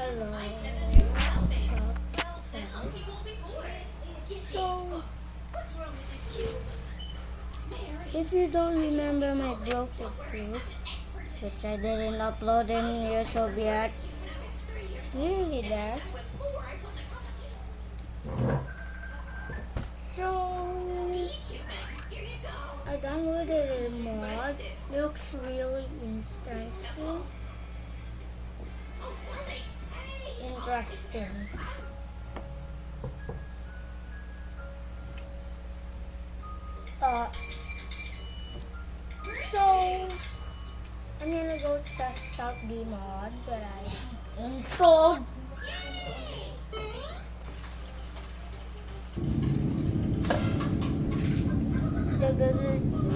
Hello. So, if you don't remember my broken clip, which I didn't upload in YouTube yet, it's nearly there. So, I downloaded a mod. Looks really interesting. Oh, Interesting. Uh, so, I'm gonna go test out the mod that I installed. Masha,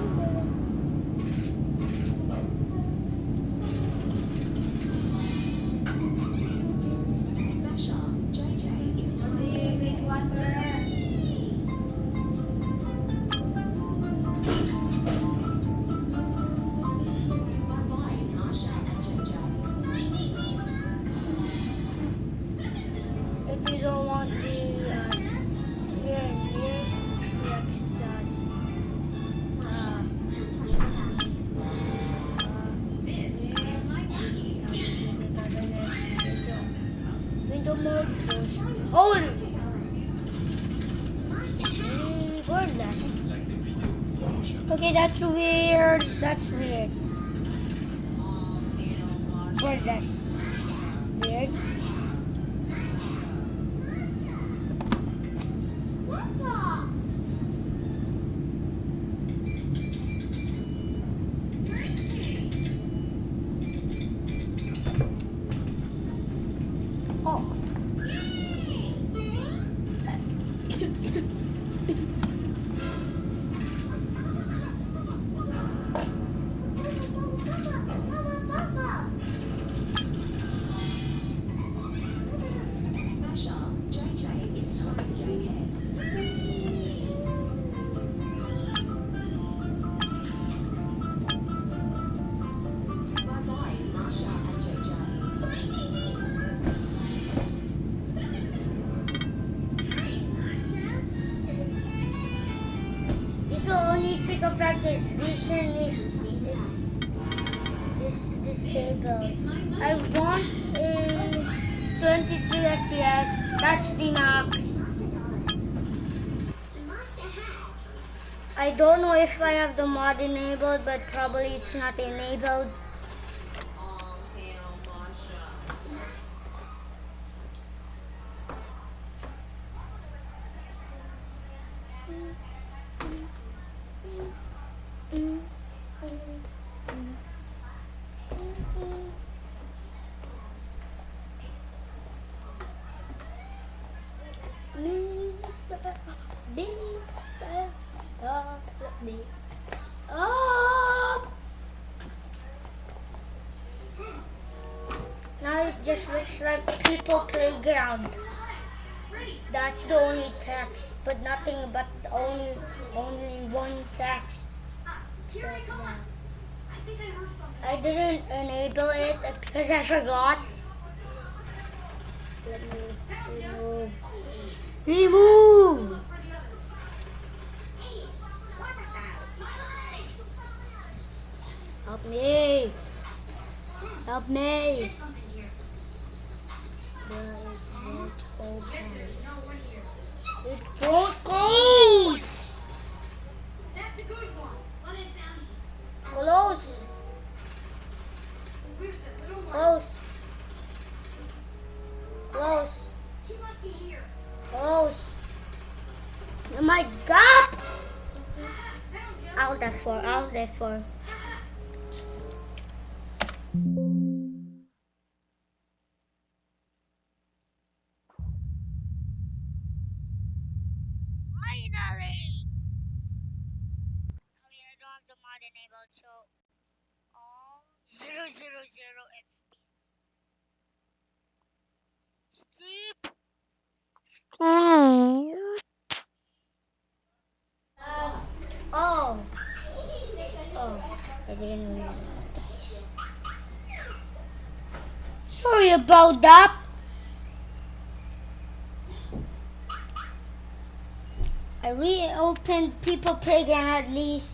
that's weird. That's weird. Wordless. Weird. FPS. That's the max. I don't know if I have the mod enabled, but probably it's not enabled. Playground. That's the only text, but nothing but only only one text. So. I didn't enable it because I forgot. Remove! Help me! Help me! But it It! That's a good one. What I found you. Close! Where's the little one? Close! Close! She must be here. Close! Oh my god! Out that for, out that for. Guys. Sorry about that. I reopened People Playground at least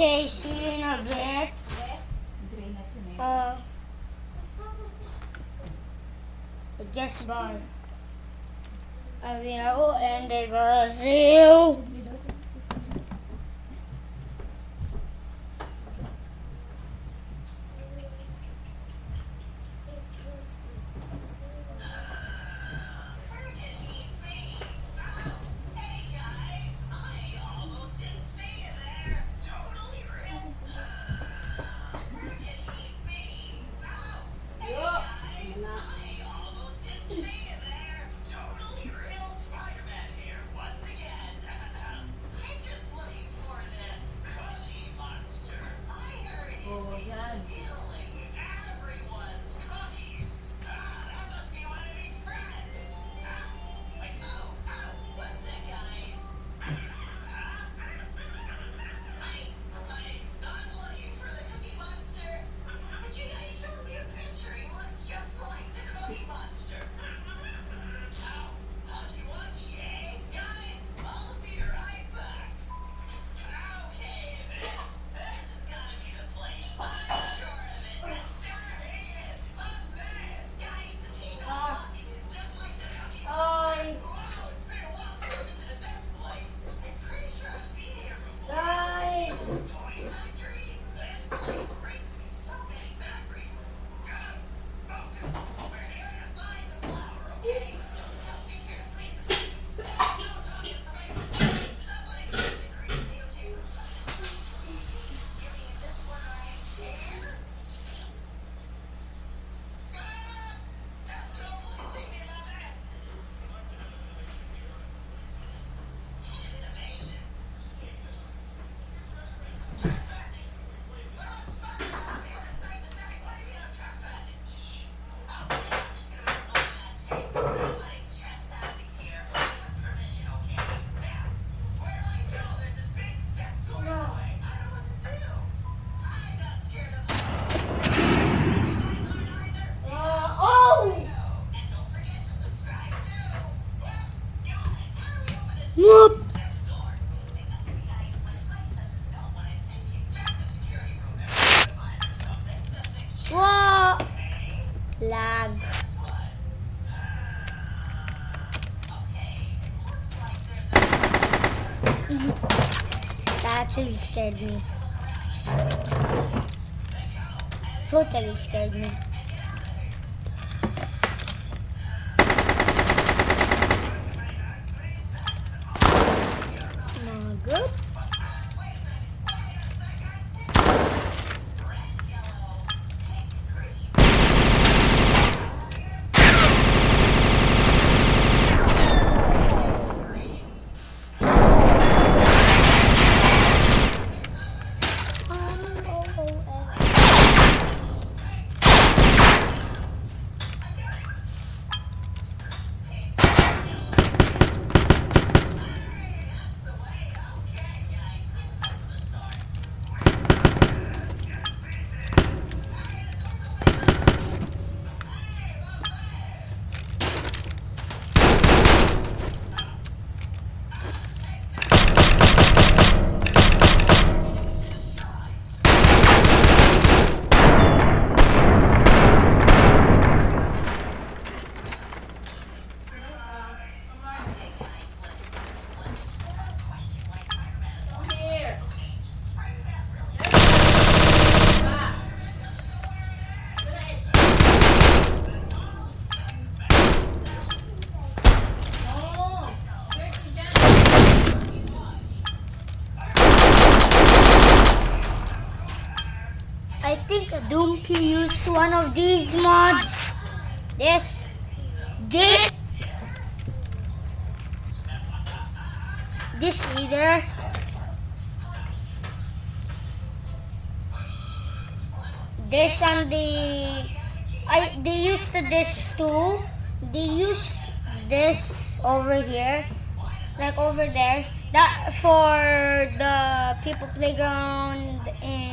Okay, see you in a bit. Uh, I guess bye. I will and I will see you. Actually scared me. Doompi used one of these mods. This. This. This either. This and the I they used this too. They used this over here. Like over there. That for the people playground and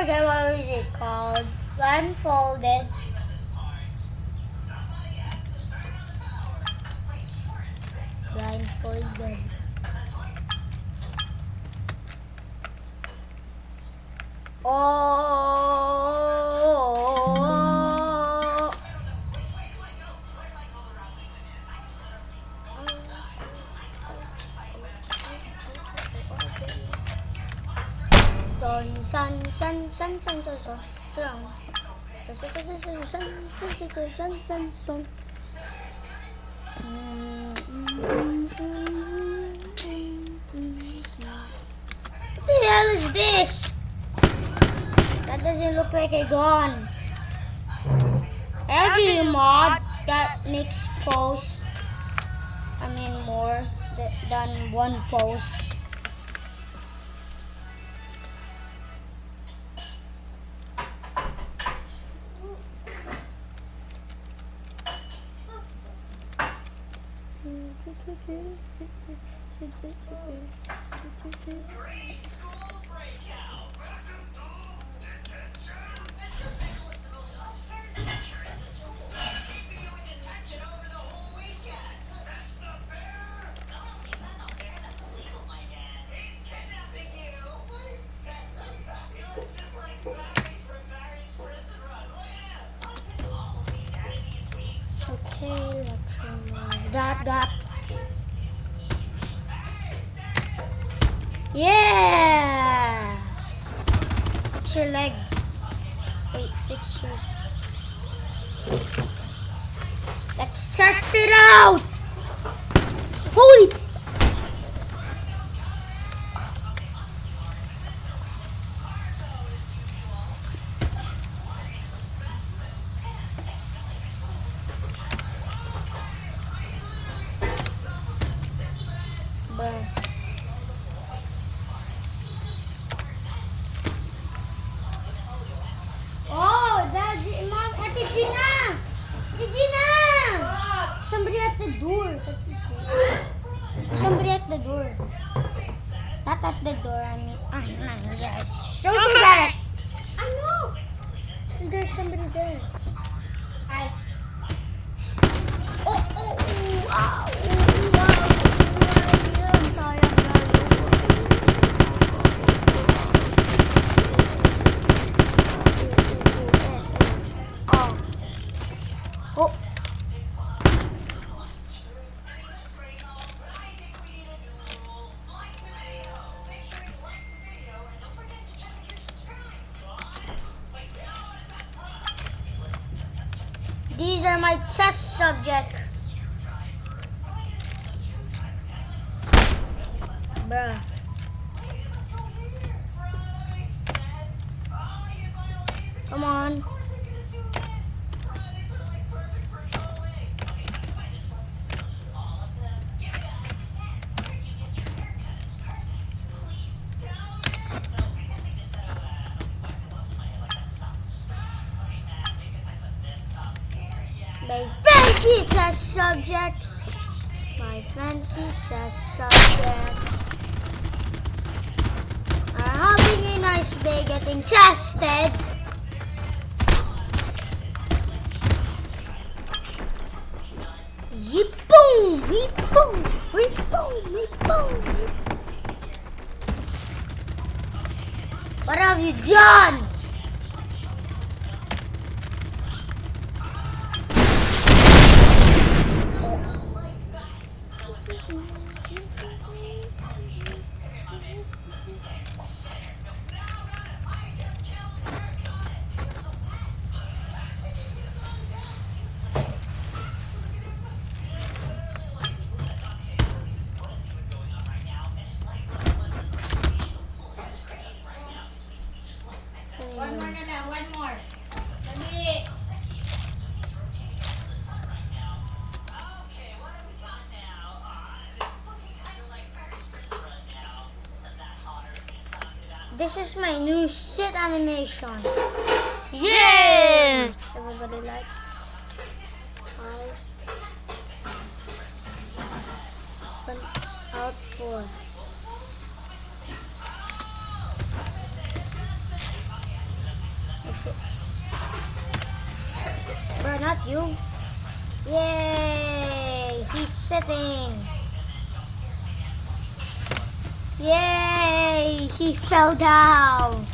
forget what was it called. Blindfolded. Blindfolded. Oh. 三三上厕所，这样，这这这这三三这个三三中，嗯嗯嗯嗯嗯。What the hell is this? That doesn't look like a gun. Every mod that makes posts, I mean more than one post. Great school breakout! Welcome to detention! Mr. Pickle is the most unfair Such subject. Bruh. Subjects. My fancy test subjects are having a nice day getting tested. This is my new shit animation. Yeah! Everybody likes. Fell down.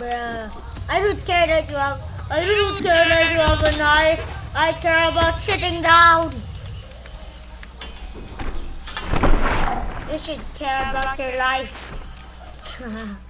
Bruh. I don't care that you have I don't care that you have a knife. I care about sitting down. You should care about your life.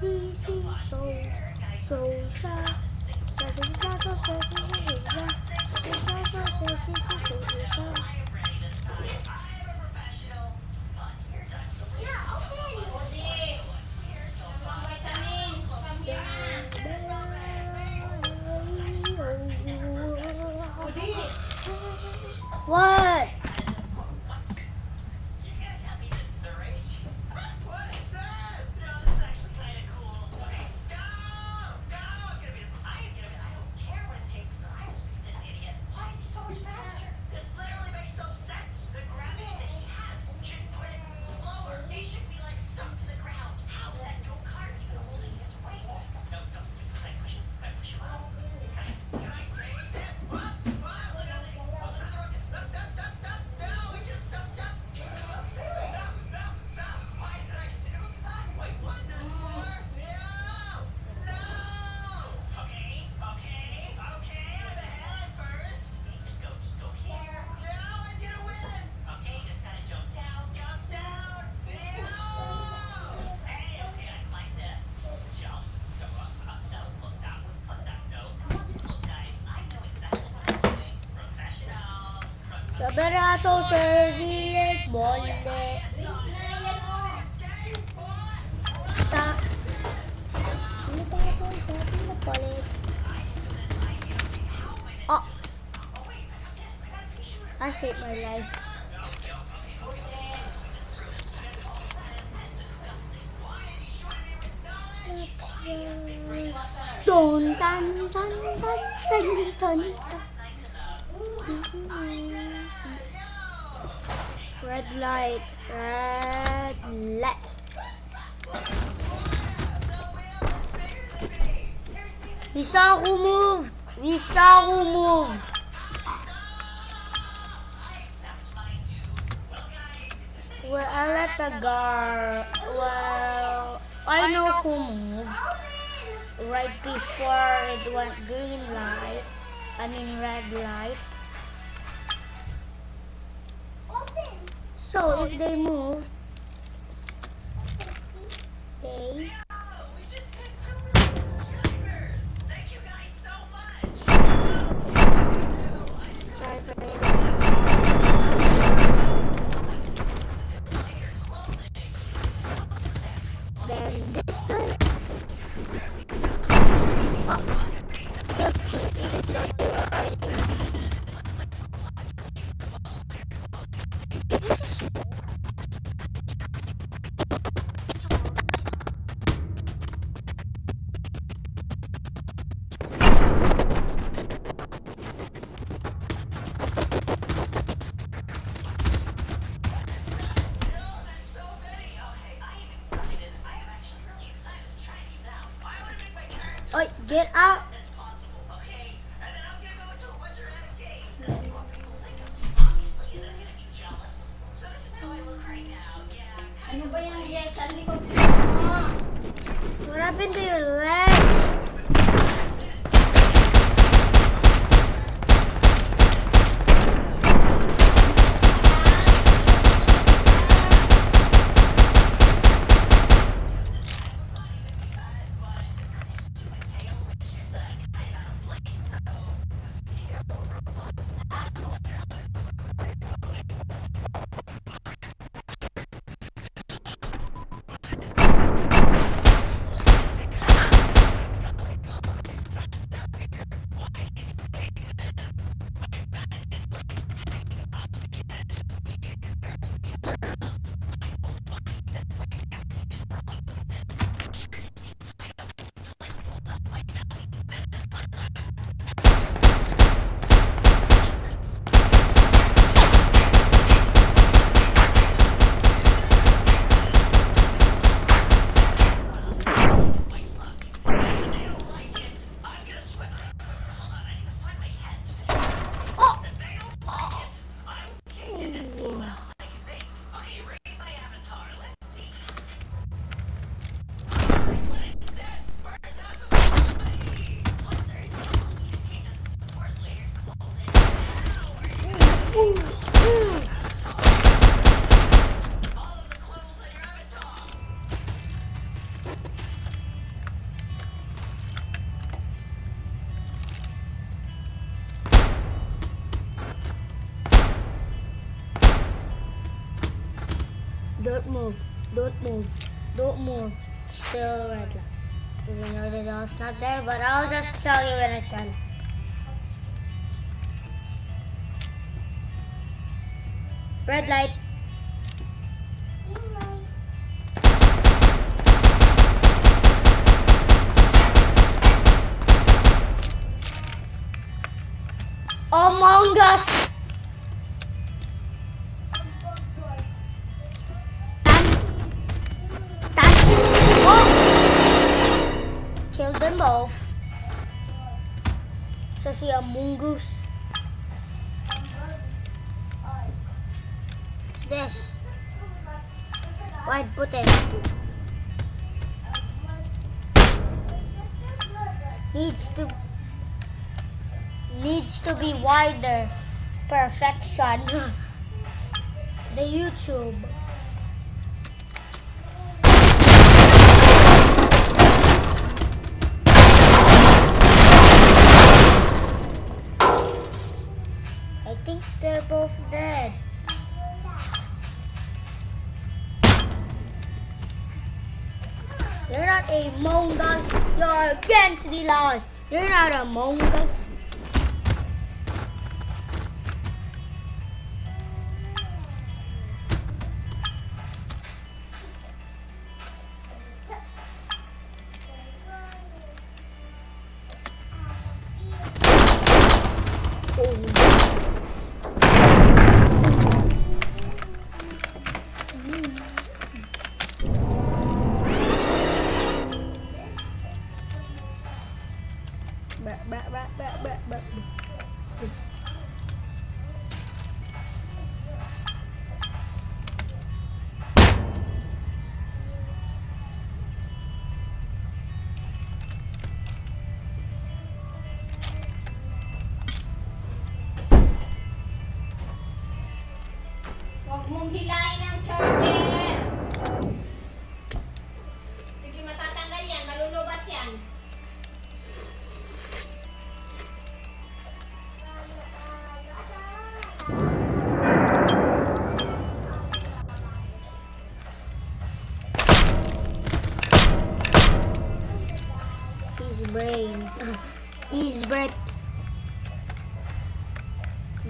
星星手手手手小手小手星手小手手小手小手小手小手手 baso sa gilid, bolle. Tak. Oh! I hate my life. Right before it went green light. I mean red light. So if they move, they. Then this time, oh, guilty, even though they were already Don't move. Don't move. Don't move. Still red light. Even though the doll's not there, but I'll just tell you when it's red. Red light. Among Us. So si Amungus. What's this? Wide puti. Needs to needs to be wider. Perfection. the YouTube. They're both dead. You're not among us. You're against the laws. You're not among us.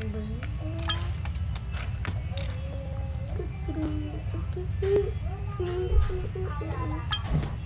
Thank you.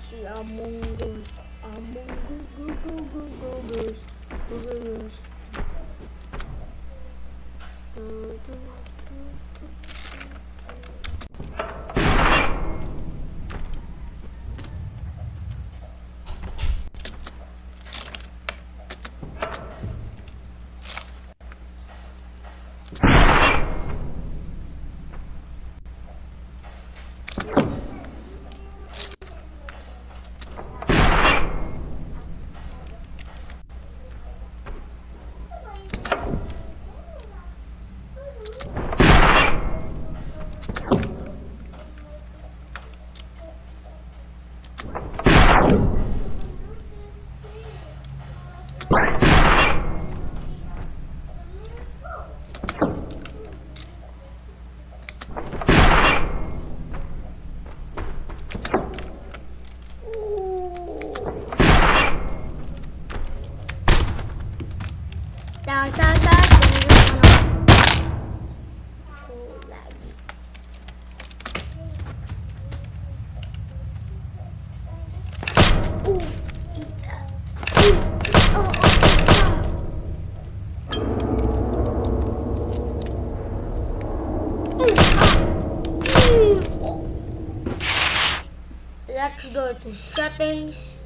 see Among Us. Among Us. Google Google Google Google Google settings.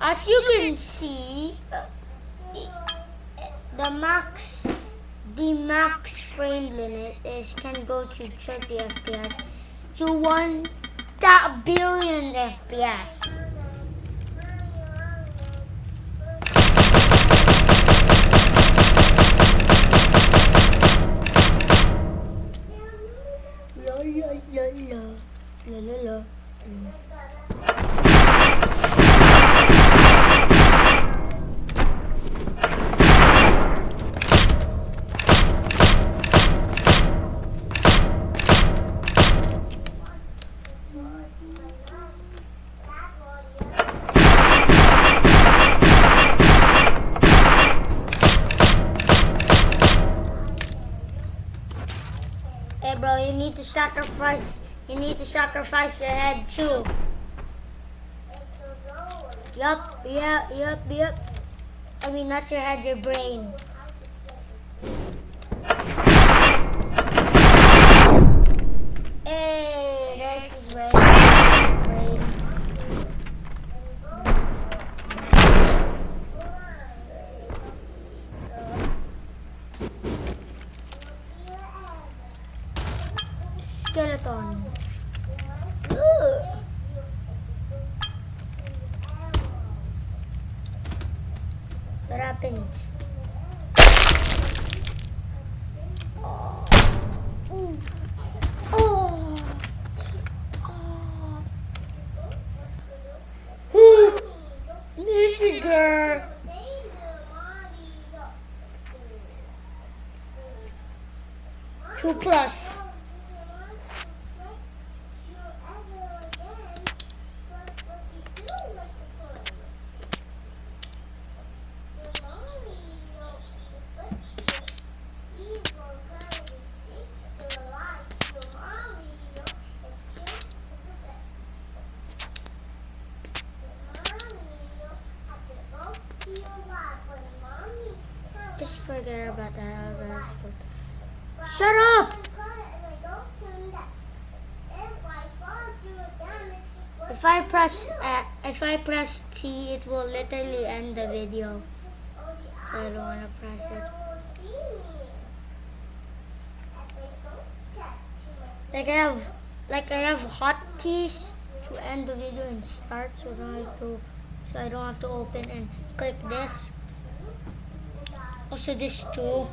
As you can see, the max the max frame limit is can go to 30 FPS to billion FPS. La la la la la la. la. To sacrifice. You need to sacrifice your head too. Yup, yeah, yup, yup. I mean, not your head, your brain. Hey, there's his brain. brain. Skeleton. Ugh. What happened? Two plus. Just forget about that other stuff. Shut up! If I press uh, if I press T, it will literally end the video. So I don't want to press it. Like I have like I have hotkeys to end the video and start, so I don't have to so I don't have to open and click this. Also this too.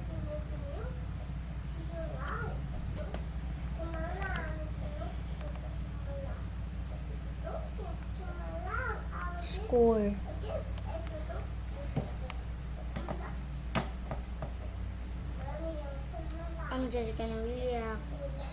Score. I'm just gonna react.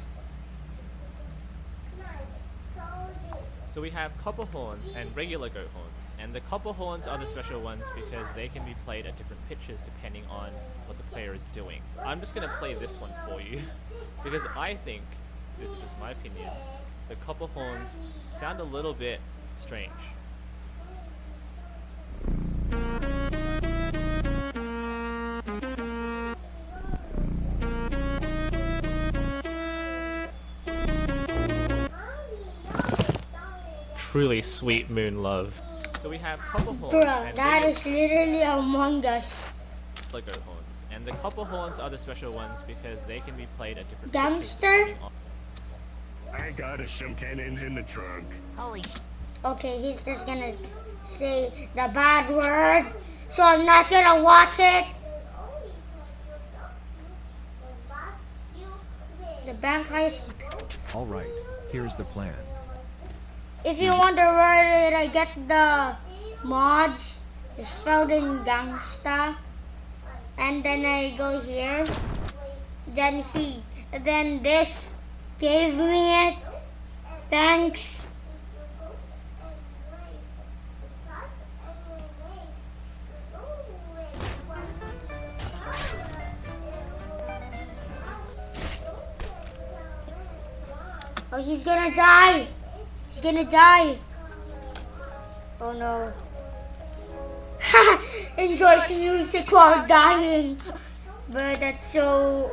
So we have copper horns and regular goat horns. And the copper horns are the special ones because they can be played at different pitches depending on what the player is doing. I'm just going to play this one for you because I think, this is just my opinion, the copper horns sound a little bit strange. Truly sweet moon love. So we have copper horns Bruh, and that literally Among Us. the goat horns. And the copper horns are the special ones because they can be played at different Gangster? pitches depending on- I got some cannons in the trunk. Holy Okay, he's just gonna say the bad word, so I'm not gonna watch it. The bank heist. All right, here's the plan. If you wonder where did I get the mods, it's spelled in gangsta. And then I go here. Then he, then this gave me it. Thanks. Oh, he's gonna die. He's gonna die. Oh no. Enjoys music while dying. Bro, that's so.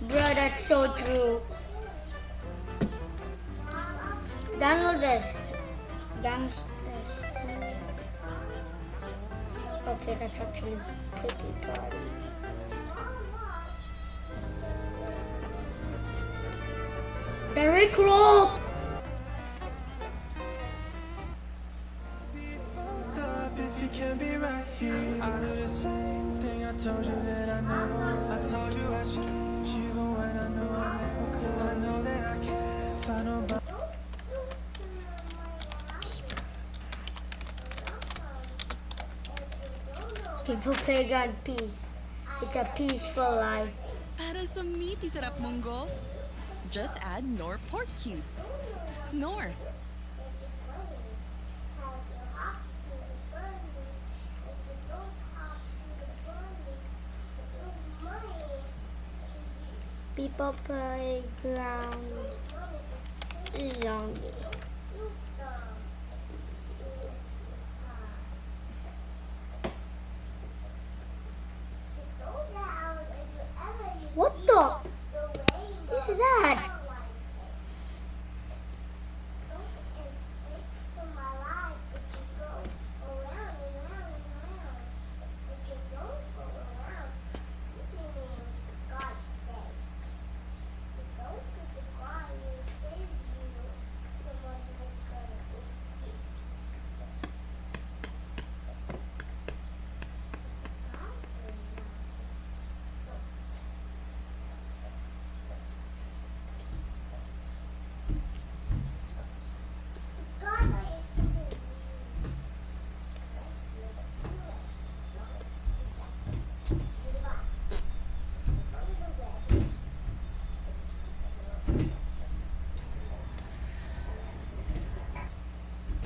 Bro, that's so true. Download this. Gangsters. Okay, that's actually pretty good. The Rickroll! You can be right here. I do the same thing I told you that I never. I told you I change even when I know I never could. I know that I can't find nobody. People play God peace. It's a peaceful life. Para sa meaty sarap munggo, just add Knorr pork cubes. Knorr, People playground zombie. What the? What is that?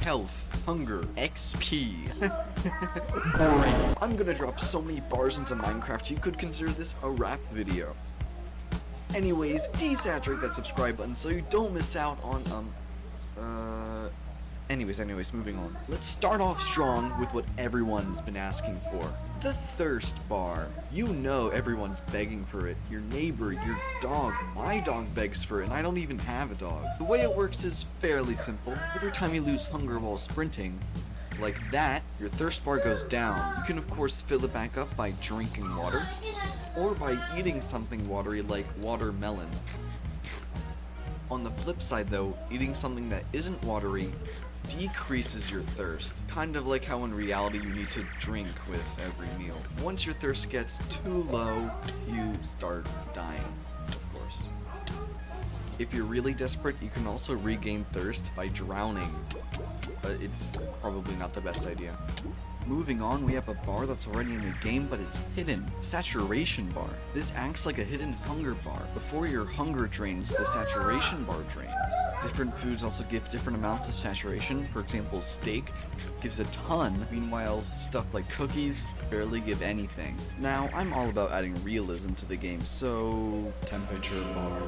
Health, hunger, XP. Boring. I'm gonna drop so many bars into Minecraft you could consider this a rap video. Anyways, desaturate that subscribe button so you don't miss out on, um. Anyways, anyways, moving on. Let's start off strong with what everyone's been asking for. The thirst bar. You know everyone's begging for it. Your neighbor, your dog, my dog begs for it, and I don't even have a dog. The way it works is fairly simple. Every time you lose hunger while sprinting, like that, your thirst bar goes down. You can of course fill it back up by drinking water, or by eating something watery like watermelon. On the flip side though, eating something that isn't watery decreases your thirst. Kind of like how in reality you need to drink with every meal. Once your thirst gets too low, you start dying, of course. If you're really desperate, you can also regain thirst by drowning, but it's probably not the best idea. Moving on, we have a bar that's already in the game, but it's hidden. Saturation bar. This acts like a hidden hunger bar. Before your hunger drains, the saturation bar drains. Different foods also give different amounts of saturation. For example, steak gives a ton, meanwhile stuff like cookies barely give anything. Now, I'm all about adding realism to the game, so... temperature bar.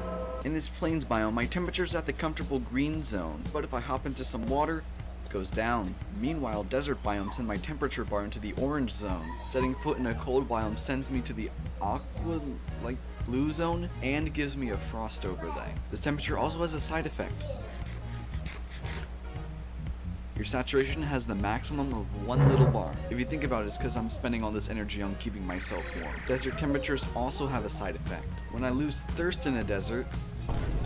In this plains biome, my temperature's at the comfortable green zone, but if I hop into some water, it goes down. Meanwhile, desert biome send my temperature bar into the orange zone. Setting foot in a cold biome sends me to the aqua, like, blue zone and gives me a frost overlay. This temperature also has a side effect. Your saturation has the maximum of one little bar. If you think about it, it's because I'm spending all this energy on keeping myself warm. Desert temperatures also have a side effect. When I lose thirst in a desert,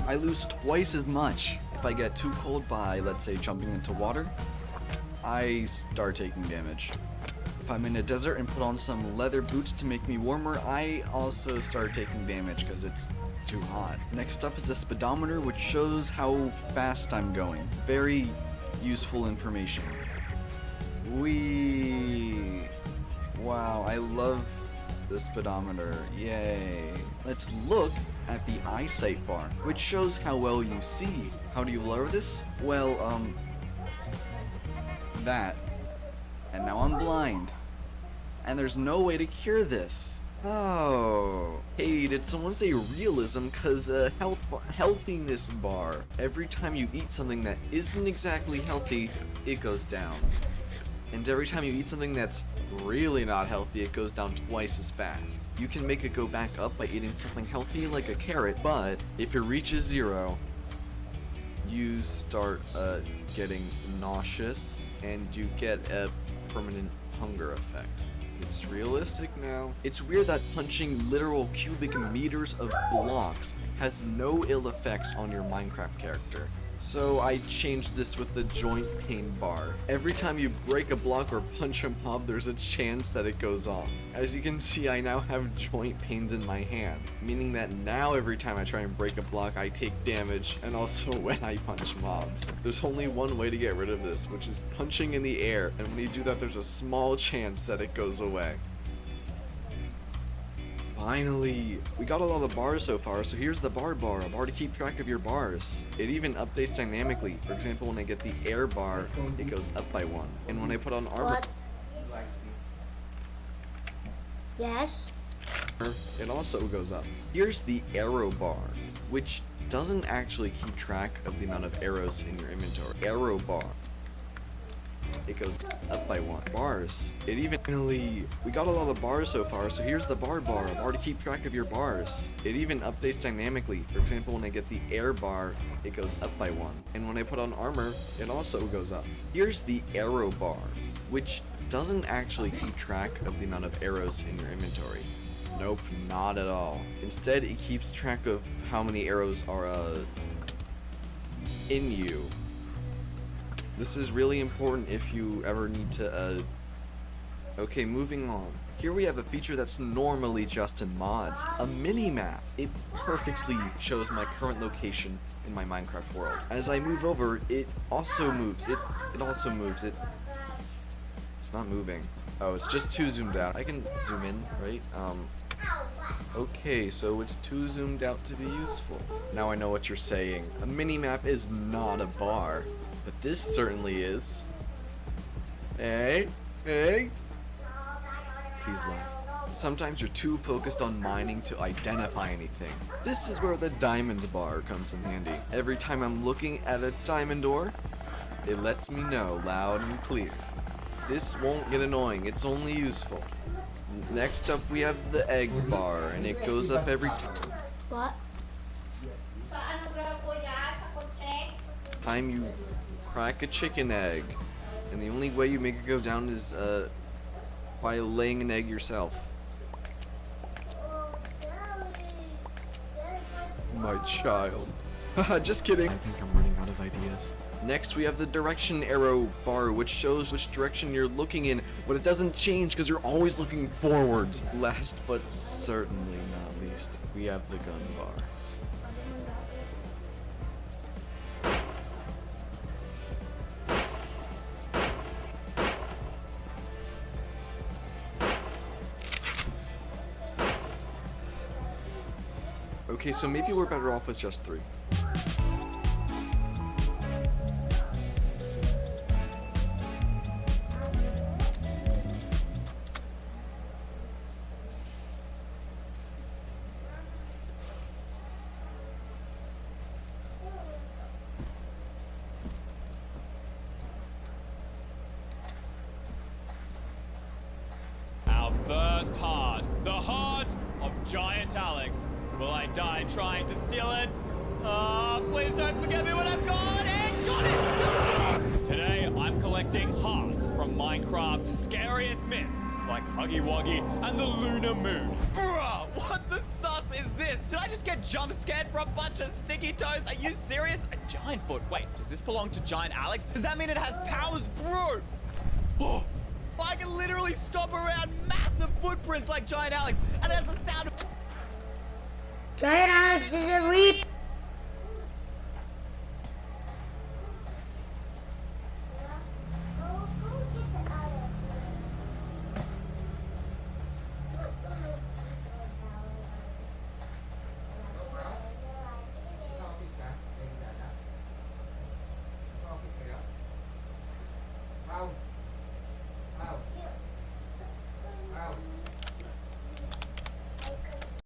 I lose twice as much. If I get too cold by, let's say, jumping into water, I start taking damage. If I'm in a desert and put on some leather boots to make me warmer, I also start taking damage because it's too hot. Next up is the speedometer, which shows how fast I'm going. Very useful information. We Wow, I love the speedometer. Yay. Let's look at the eyesight bar, which shows how well you see. How do you lower this? Well, um, that. And now I'm blind. And there's no way to cure this. Oh. Hey, did someone say realism? Cause uh, health healthiness bar. Every time you eat something that isn't exactly healthy, it goes down. And every time you eat something that's really not healthy, it goes down twice as fast. You can make it go back up by eating something healthy like a carrot, but if it reaches zero, you start uh, getting nauseous and you get a permanent hunger effect. It's realistic now. It's weird that punching literal cubic meters of blocks has no ill effects on your Minecraft character. So I changed this with the joint pain bar. Every time you break a block or punch a mob, there's a chance that it goes off. As you can see, I now have joint pains in my hand, meaning that now every time I try and break a block, I take damage, and also when I punch mobs. There's only one way to get rid of this, which is punching in the air, and when you do that, there's a small chance that it goes away. Finally! We got a lot of bars so far, so here's the bar bar, a bar to keep track of your bars. It even updates dynamically. For example, when I get the air bar, it goes up by one. And when I put on armor, What? Yes? it also goes up. Here's the arrow bar, which doesn't actually keep track of the amount of arrows in your inventory. Arrow bar. It goes up by one. Bars. It even finally, we got a lot of bars so far, so here's the bar bar, bar to keep track of your bars. It even updates dynamically. For example, when I get the air bar, it goes up by one. And when I put on armor, it also goes up. Here's the arrow bar, which doesn't actually keep track of the amount of arrows in your inventory. Nope, not at all. Instead, it keeps track of how many arrows are, uh, in you. This is really important if you ever need to, uh... Okay, moving on. Here we have a feature that's normally just in mods, a mini-map. It perfectly shows my current location in my Minecraft world. As I move over, it also moves. It, it also moves. It, it's not moving. Oh, it's just too zoomed out. I can zoom in, right? Um, okay, so it's too zoomed out to be useful. Now I know what you're saying. A mini-map is not a bar. But this certainly is. Hey, hey. Please laugh. Sometimes you're too focused on mining to identify anything. This is where the diamond bar comes in handy. Every time I'm looking at a diamond ore, it lets me know loud and clear. This won't get annoying, it's only useful. Next up we have the egg bar, and it goes up every time. What? Sa ano garo kuya? Sa kotse? time you crack a chicken egg. And the only way you make it go down is uh, by laying an egg yourself. My child. Just kidding. I think I'm running out of ideas. Next, we have the direction arrow bar, which shows which direction you're looking in, but it doesn't change because you're always looking forwards. Last but certainly not least, we have the gun bar. Okay, so maybe we're better off with just three. Our first heart, the heart of Giant Alex. Will I die trying to steal it? Ah, please don't forget me when I've got it! Got it! Today, I'm collecting hearts from Minecraft's scariest myths, like Huggy Wuggy and the Lunar Moon. Bruh, what the sus is this? Did I just get jump scared for a bunch of sticky toes? Are you serious? A giant foot. Wait, does this belong to Giant Alex? Does that mean it has powers, bro? Oh, I can literally stomp around massive footprints like Giant Alex, and it has the sound. Giant Alex is a reap.